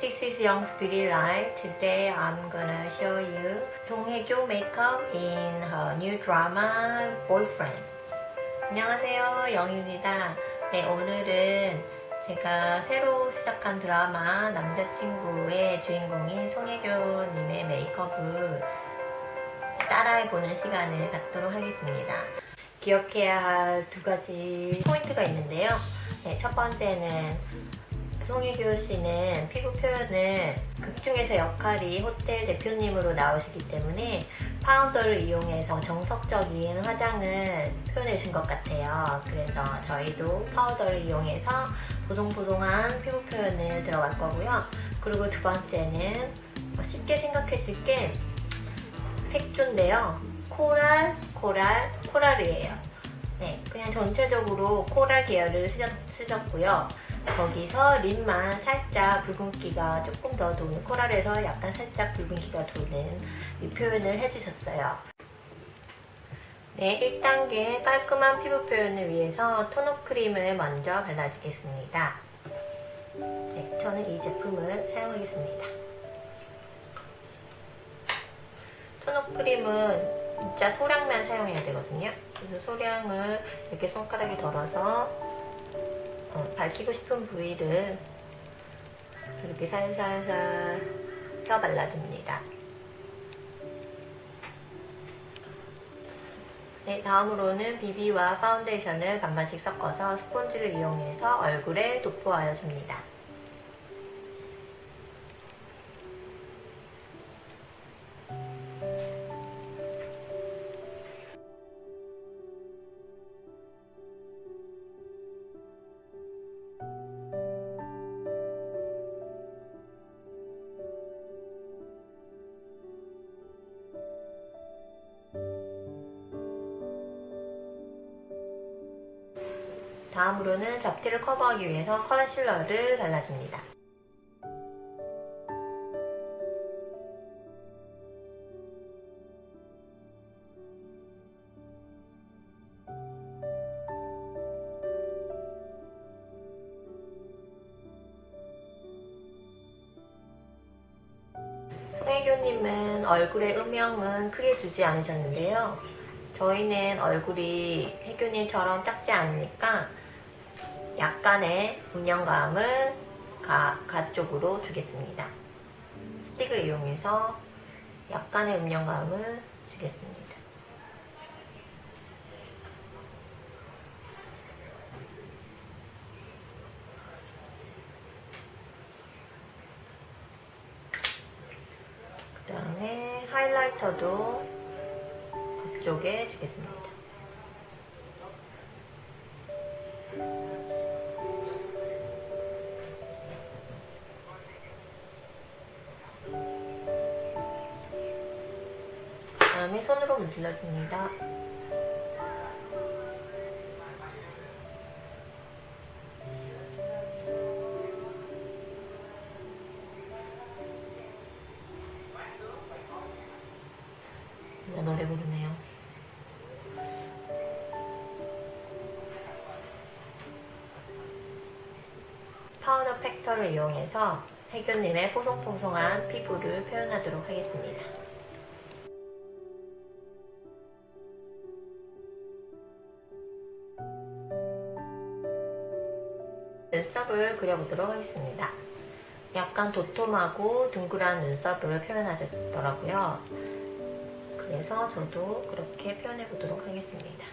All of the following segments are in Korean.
This is Young's Beauty Life. Today I'm gonna show you 송혜교 makeup in her new drama Boyfriend. 안녕하세요, 영입니다. 네, 오늘은 제가 새로 시작한 드라마 남자친구의 주인공인 송혜교님의 메이크업을 따라해보는 시간을 갖도록 하겠습니다. 기억해야 할 두 가지 포인트가 있는데요. 네, 첫 번째는 송혜교 씨는 피부 표현을 극중에서 역할이 호텔 대표님으로 나오시기 때문에 파우더를 이용해서 정석적인 화장을 표현해 준 것 같아요. 그래서 저희도 파우더를 이용해서 보송보송한 피부 표현을 들어갈 거고요. 그리고 두 번째는 쉽게 생각하실 게 색조인데요. 코랄, 코랄, 코랄이에요. 네, 그냥 전체적으로 코랄 계열을 쓰셨, 쓰셨고요. 거기서 립만 살짝 붉은기가 조금 더 도는 코랄에서 약간 살짝 붉은기가 도는 이 표현을 해주셨어요. 네, 1단계 깔끔한 피부 표현을 위해서 토너 크림을 먼저 발라주겠습니다. 네, 저는 이 제품을 사용하겠습니다. 토너 크림은 진짜 소량만 사용해야 되거든요. 그래서 소량을 이렇게 손가락에 덜어서 어, 밝히고 싶은 부위를 이렇게 살살살 펴 발라줍니다. 네, 다음으로는 비비와 파운데이션을 반반씩 섞어서 스폰지를 이용해서 얼굴에 도포하여 줍니다. 다음으로는 잡티를 커버하기 위해서 컨실러를 발라줍니다. 송혜교님은 얼굴에 음영은 크게 주지 않으셨는데요. 저희는 얼굴이 혜교님처럼 작지 않으니까 약간의 음영감을 가, 가 쪽으로 주겠습니다. 스틱을 이용해서 약간의 음영감을 주겠습니다. 그 다음에 하이라이터도 앞쪽에 주겠습니다. 문질러줍니다. 노래 부르네요. 파우더 팩트를 이용해서 세균님의 포송포송한 피부를 표현하도록 하겠습니다. 눈썹을 그려보도록 하겠습니다. 약간 도톰하고 둥그란 눈썹을 표현하셨더라고요. 그래서 저도 그렇게 표현해 보도록 하겠습니다.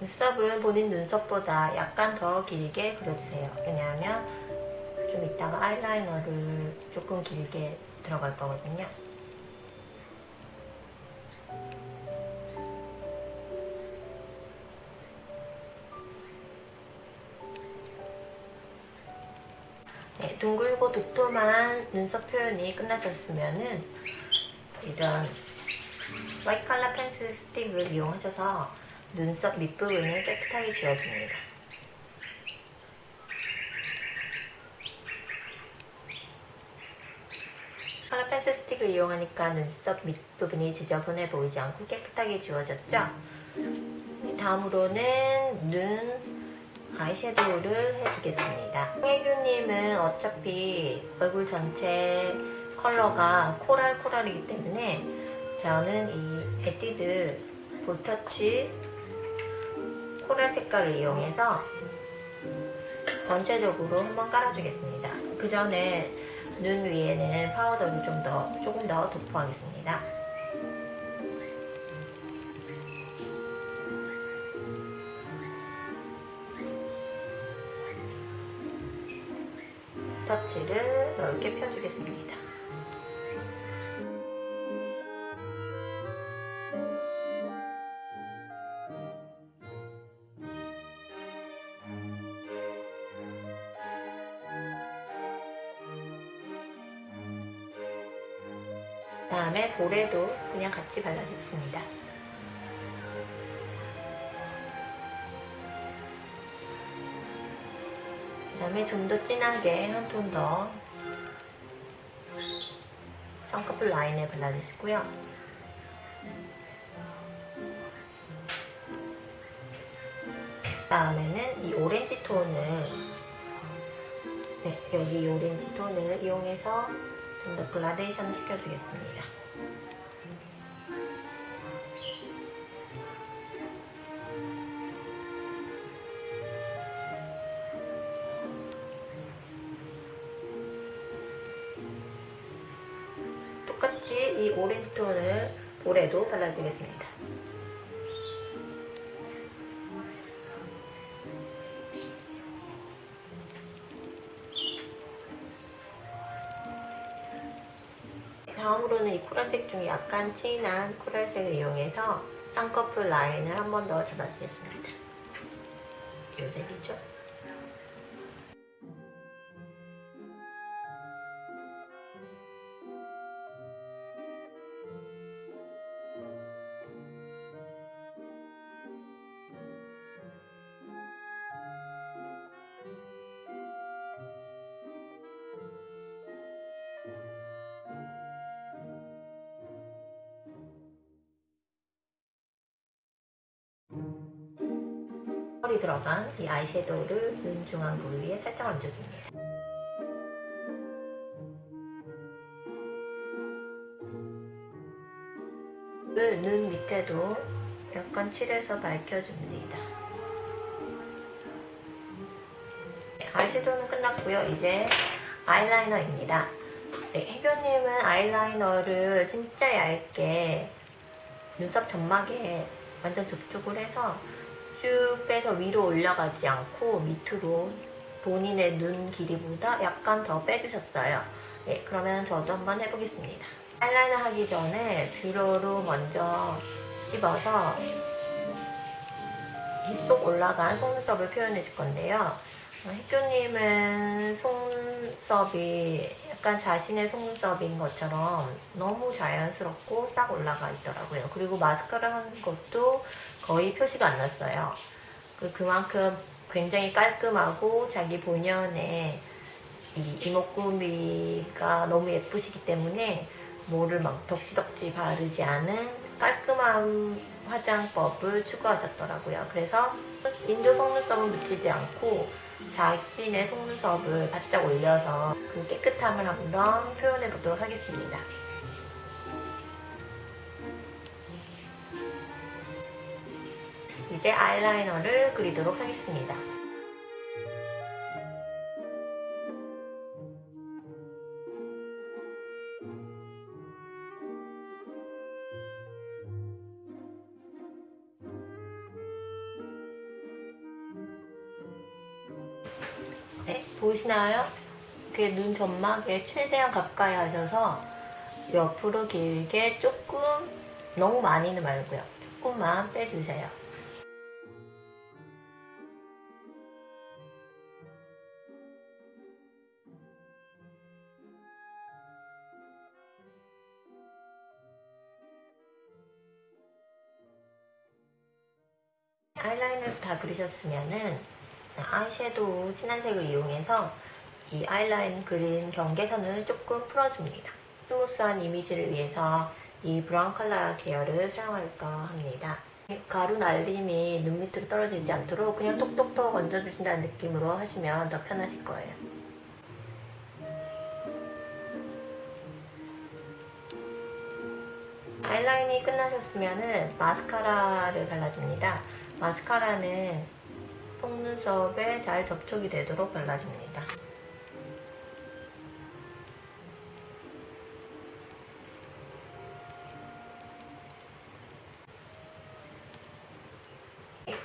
눈썹은 본인 눈썹보다 약간 더 길게 그려주세요. 왜냐하면 좀 이따가 아이라이너를 조금 길게 들어갈 거거든요. 둥글고 도톰한 눈썹 표현이 끝나셨으면 은 이런 화이트 컬러 펜슬 스틱을 이용하셔서 눈썹 밑부분을 깨끗하게 지워줍니다. 컬러 펜슬 스틱을 이용하니까 눈썹 밑부분이 지저분해 보이지 않고 깨끗하게 지워졌죠? 네, 다음으로는 눈 아이섀도우를 해주겠습니다. 혜교님은 어차피 얼굴 전체 컬러가 coral coral이기 때문에 저는 이 에뛰드 볼터치 coral 색깔을 이용해서 전체적으로 한번 깔아주겠습니다. 그 전에 눈 위에는 파우더를 좀 더, 조금 더 도포하겠습니다. 터치를 넓게 펴주겠습니다. 다음에 볼에도 그냥 같이 발라주겠습니다. 다음에 좀 더 진하게 한 톤 더 쌍꺼풀 라인에 발라주시고요. 다음에는 이 오렌지 톤을 네, 여기 이 오렌지 톤을 이용해서 좀 더 글라데이션을 시켜주겠습니다. 같이 이 오렌지 톤을 볼에도 발라주겠습니다. 다음으로는 이 코랄색 중에 약간 진한 코랄색을 이용해서 쌍꺼풀 라인을 한 번 더 잡아주겠습니다. 이 색이죠? 펄이 들어간 이 아이섀도우를 눈 중앙 부위에 살짝 얹어줍니다. 눈 밑에도 약간 칠해서 밝혀줍니다. 네, 아이섀도우는 끝났고요. 이제 아이라이너입니다. 네, 혜교님은 아이라이너를 진짜 얇게 눈썹 점막에 완전 접촉을 해서 쭉 빼서 위로 올라가지 않고 밑으로 본인의 눈 길이보다 약간 더 빼주셨어요. 네, 그러면 저도 한번 해보겠습니다. 아이라이너 하기 전에 뷰러로 먼저 씹어서 빗속 올라간 속눈썹을 표현해 줄 건데요. 혜교님은 속눈썹이 약간 자신의 속눈썹인 것처럼 너무 자연스럽고 싹 올라가 있더라고요. 그리고 마스카라 하는 것도 거의 표시가 안 났어요. 그, 그만큼 굉장히 깔끔하고 자기 본연의 이 이목구비가 너무 예쁘시기 때문에 뭐를 막 덕지덕지 바르지 않은 깔끔한 화장법을 추구하셨더라고요. 그래서 인조 속눈썹은 묻히지 않고 자신의 속눈썹을 바짝 올려서 그 깨끗함을 한번 표현해 보도록 하겠습니다. 이제 아이라이너를 그리도록 하겠습니다. 보이시나요? 그눈 점막에 최대한 가까이 하셔서 옆으로 길게 조금 너무 많이는 말고요. 조금만 빼주세요. 아이라인을 다 그리셨으면은 아이섀도우 진한 색을 이용해서 이 아이라인 그린 경계선을 조금 풀어줍니다. 스무스한 이미지를 위해서 이 브라운 컬러 계열을 사용할까 합니다. 가루 날림이 눈 밑으로 떨어지지 않도록 그냥 톡톡톡 얹어주신다는 느낌으로 하시면 더 편하실 거예요. 아이라인이 끝나셨으면 마스카라를 발라줍니다. 마스카라는 속눈썹에 잘 접촉이 되도록 발라줍니다.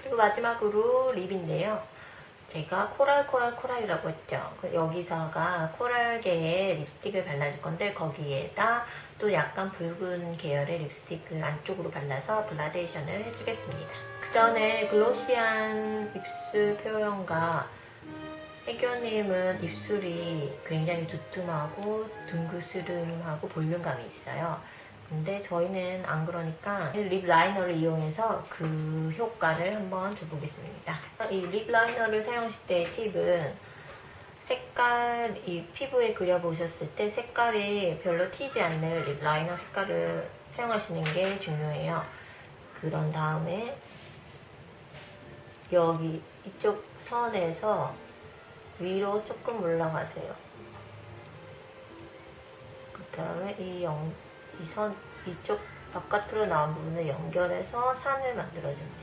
그리고 마지막으로 lip인데요. 제가 coral coral coral이라고 했죠. 그 여기서가 coral계의 립스틱을 발라줄 건데 거기에다 또 약간 붉은 계열의 립스틱을 안쪽으로 발라서 그라데이션을 해주겠습니다. 그 전에 glossy한 입술 표현과 혜교님은 입술이 굉장히 두툼하고 둥그스름하고 볼륨감이 있어요. 근데 저희는 안 그러니까 lip liner를 이용해서 그 효과를 한번 줘보겠습니다. 이 lip liner를 사용하실 때의 팁은 색깔, 이 피부에 그려보셨을 때 색깔이 별로 튀지 않는 lip liner 색깔을 사용하시는 게 중요해요. 그런 다음에 여기 이쪽 선에서 위로 조금 올라가세요. 그 다음에 이 영, 이 선, 이쪽 바깥으로 나온 부분을 연결해서 산을 만들어줍니다.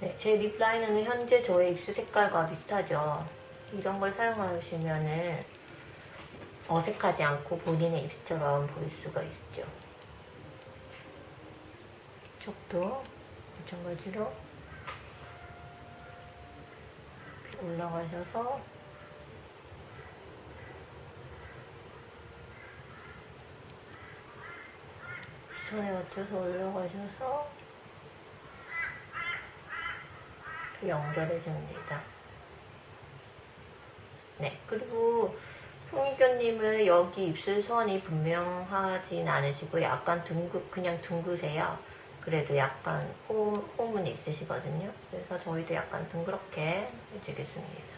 네, 제 립라이너는 현재 저의 입술 색깔과 비슷하죠. 이런 걸 사용하시면은 어색하지 않고 본인의 입술처럼 보일 수가 있죠. 이쪽도 마찬가지로 올라가셔서 시선에 맞춰서 올라가셔서 연결해 줍니다. 네, 그리고 송희교님은 여기 입술선이 분명하진 않으시고 약간 둥그, 그냥 둥그세요. 그래도 약간 호, 호문이 있으시거든요. 그래서 저희도 약간 둥그렇게 해주겠습니다.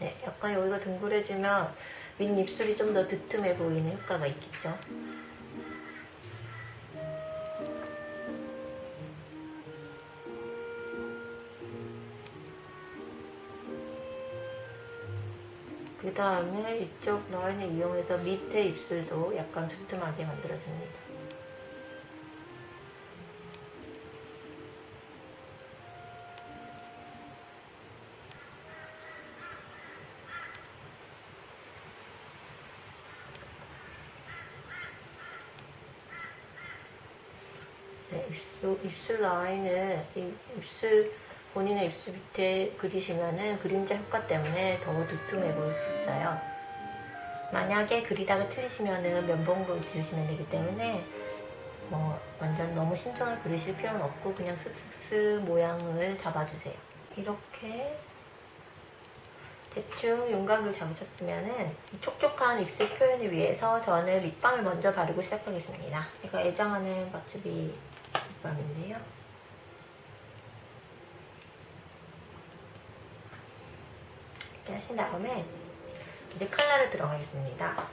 네, 약간 여기가 둥그레지면 윗입술이 좀 더 두툼해 보이는 효과가 있겠죠. 그 다음에 이쪽 라인을 이용해서 밑에 입술도 약간 두툼하게 만들어줍니다. 네, 입술, 라인을 입술 본인의 입술 밑에 그리시면은 그림자 효과 때문에 더 두툼해 보일 수 있어요. 만약에 그리다가 틀리시면은 면봉으로 지우시면 되기 때문에 뭐 완전 너무 신중하게 그리실 필요는 없고 그냥 슥슥슥 모양을 잡아주세요. 이렇게 대충 윤곽을 잡으셨으면은 촉촉한 입술 표현을 위해서 저는 립밤을 먼저 바르고 시작하겠습니다. 제가 애정하는 버츠비 립밤인데요. 이렇게 하신 다음에 이제 컬러를 들어가겠습니다.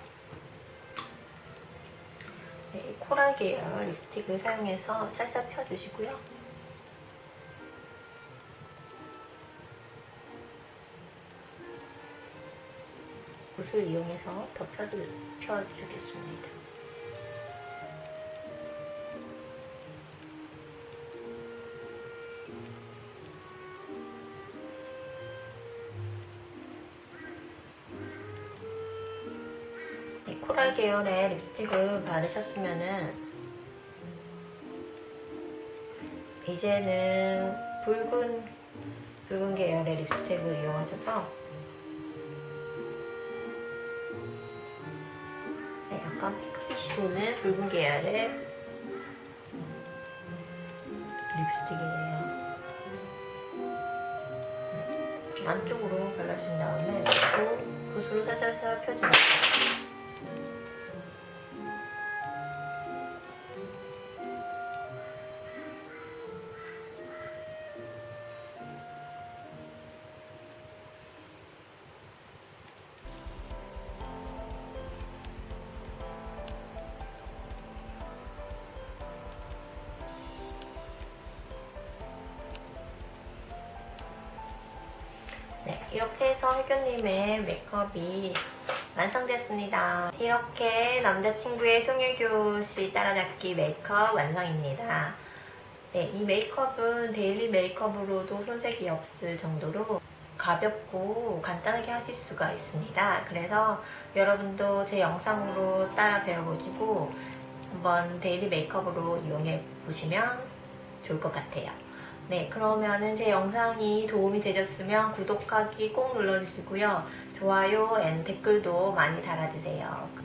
네, 코랄 계열 립스틱을 사용해서 살살 펴주시고요. 붓을 이용해서 더 펴주, 펴주겠습니다. 계열의 립스틱을 바르셨으면은 이제는 붉은 붉은 계열의 립스틱을 이용하셔서 네, 약간 핑크빛이 도는 붉은 계열의 립스틱이에요. 안쪽으로 발라준 다음에 또 붓으로 살살살 펴줍니다. 이렇게 해서 혜교님의 메이크업이 완성됐습니다. 이렇게 남자친구의 송혜교 씨 따라잡기 메이크업 완성입니다. 네, 이 메이크업은 daily 메이크업으로도 손색이 없을 정도로 가볍고 간단하게 하실 수가 있습니다. 그래서 여러분도 제 영상으로 따라 배워보시고 한번 daily 메이크업으로 이용해 보시면 좋을 것 같아요. 네, 그러면은 제 영상이 도움이 되셨으면 구독하기 꼭 눌러주시고요. 좋아요 and 댓글도 많이 달아주세요.